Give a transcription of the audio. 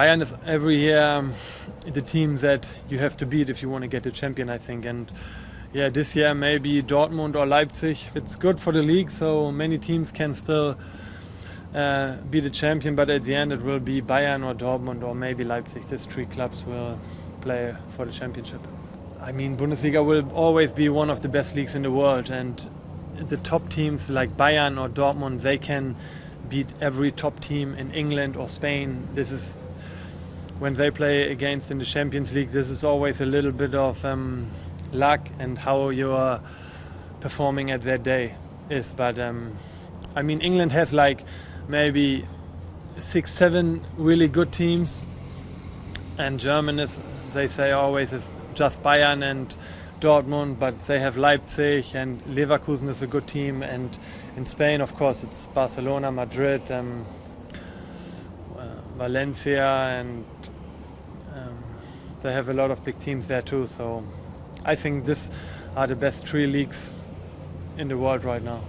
Bayern is every year um, the team that you have to beat if you want to get a champion, I think. And yeah, this year maybe Dortmund or Leipzig. It's good for the league, so many teams can still uh, be the champion. But at the end, it will be Bayern or Dortmund or maybe Leipzig. These three clubs will play for the championship. I mean, Bundesliga will always be one of the best leagues in the world, and the top teams like Bayern or Dortmund, they can beat every top team in England or Spain. This is when they play against in the Champions League. This is always a little bit of um, luck and how you are performing at that day is. But um, I mean, England has like maybe six, seven really good teams, and German is they say always is just Bayern and Dortmund, but they have Leipzig and Leverkusen is a good team, and in Spain, of course, it's Barcelona, Madrid, um, Valencia, and um, they have a lot of big teams there too. So I think these are the best three leagues in the world right now.